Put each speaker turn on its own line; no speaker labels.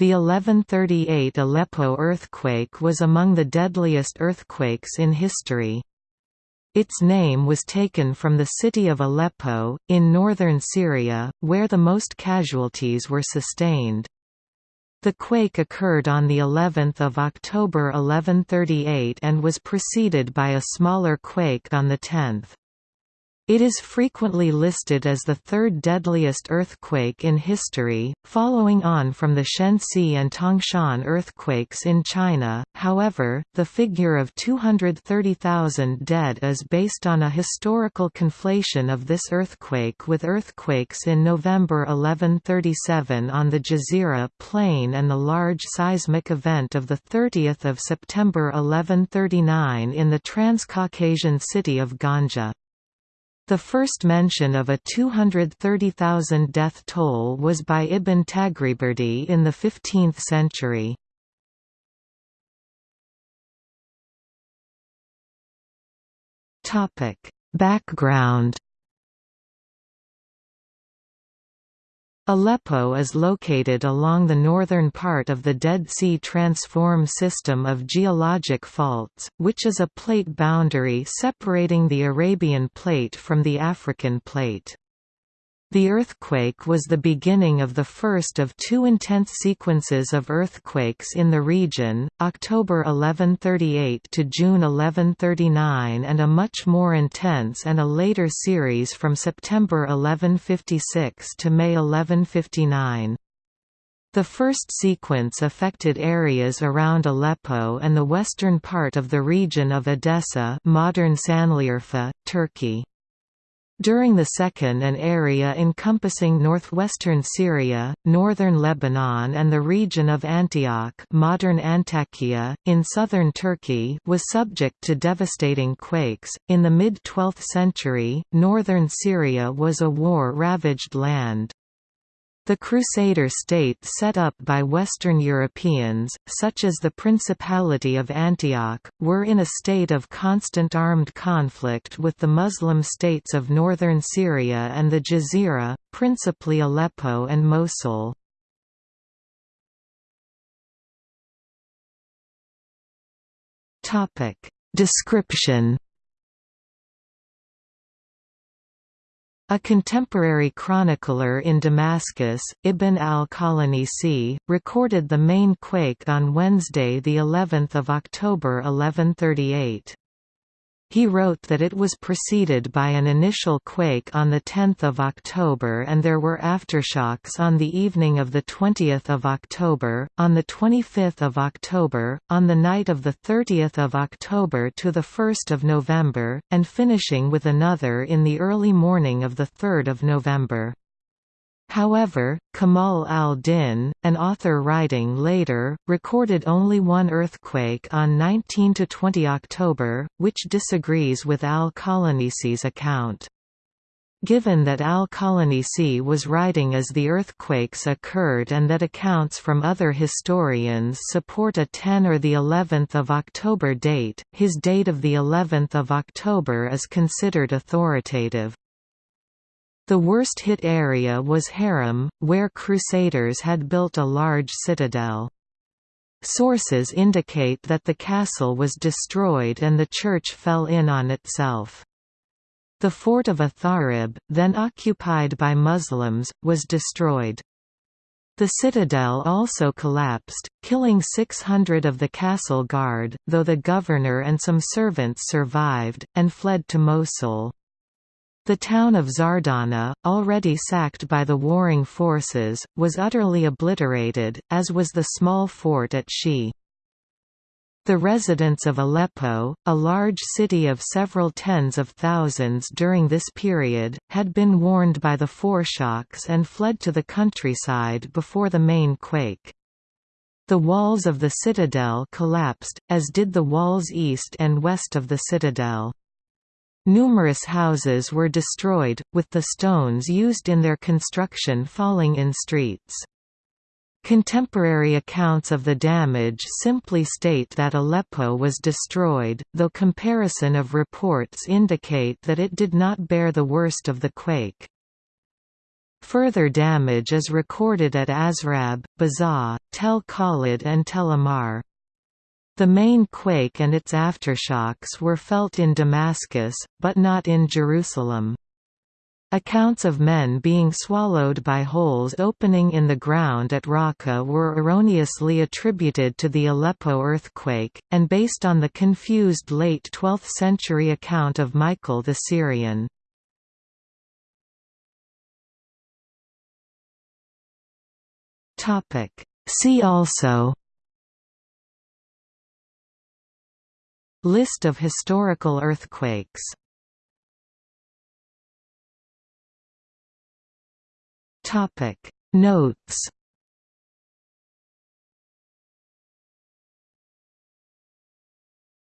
The 1138 Aleppo earthquake was among the deadliest earthquakes in history. Its name was taken from the city of Aleppo, in northern Syria, where the most casualties were sustained. The quake occurred on the 11th of October 1138 and was preceded by a smaller quake on the 10th. It is frequently listed as the third deadliest earthquake in history, following on from the Shaanxi and Tangshan earthquakes in China. However, the figure of 230,000 dead is based on a historical conflation of this earthquake with earthquakes in November 1137 on the Jazira Plain and the large seismic event of 30 September 1139 in the Transcaucasian city of Ganja. The first mention of a 230,000 death toll was by Ibn Taghribirdi in the 15th century. Background Aleppo is located along the northern part of the Dead Sea Transform system of geologic faults, which is a plate boundary separating the Arabian Plate from the African Plate. The earthquake was the beginning of the first of two intense sequences of earthquakes in the region, October 1138 to June 1139 and a much more intense and a later series from September 1156 to May 1159. The first sequence affected areas around Aleppo and the western part of the region of Edessa modern Sanliurfa, Turkey. During the second an area encompassing northwestern Syria, northern Lebanon and the region of Antioch modern Antakya, in southern Turkey was subject to devastating quakes. In the mid-12th century, northern Syria was a war-ravaged land. The Crusader state set up by Western Europeans, such as the Principality of Antioch, were in a state of constant armed conflict with the Muslim states of northern Syria and the Jazira, principally Aleppo and Mosul. Description A contemporary chronicler in Damascus, Ibn al-Qalanisi, recorded the main quake on Wednesday the 11th of October 1138. He wrote that it was preceded by an initial quake on 10 October and there were aftershocks on the evening of 20 October, on 25 October, on the night of 30 October to 1 November, and finishing with another in the early morning of 3 November. However, Kamal al-Din, an author writing later, recorded only one earthquake on 19–20 October, which disagrees with al-Qalanisi's account. Given that al-Qalanisi was writing as the earthquakes occurred and that accounts from other historians support a 10 or the 11th of October date, his date of the 11th of October is considered authoritative. The worst hit area was Harim, where Crusaders had built a large citadel. Sources indicate that the castle was destroyed and the church fell in on itself. The fort of Atharib, then occupied by Muslims, was destroyed. The citadel also collapsed, killing 600 of the castle guard, though the governor and some servants survived, and fled to Mosul. The town of Zardana, already sacked by the warring forces, was utterly obliterated, as was the small fort at Shi. The residents of Aleppo, a large city of several tens of thousands during this period, had been warned by the foreshocks and fled to the countryside before the main quake. The walls of the citadel collapsed, as did the walls east and west of the citadel. Numerous houses were destroyed, with the stones used in their construction falling in streets. Contemporary accounts of the damage simply state that Aleppo was destroyed, though comparison of reports indicate that it did not bear the worst of the quake. Further damage is recorded at Azrab, Bazah, Tel Khalid and Tel Amar. The main quake and its aftershocks were felt in Damascus, but not in Jerusalem. Accounts of men being swallowed by holes opening in the ground at Raqqa were erroneously attributed to the Aleppo earthquake, and based on the confused late 12th century account of Michael the Syrian. See also List of historical earthquakes. Notes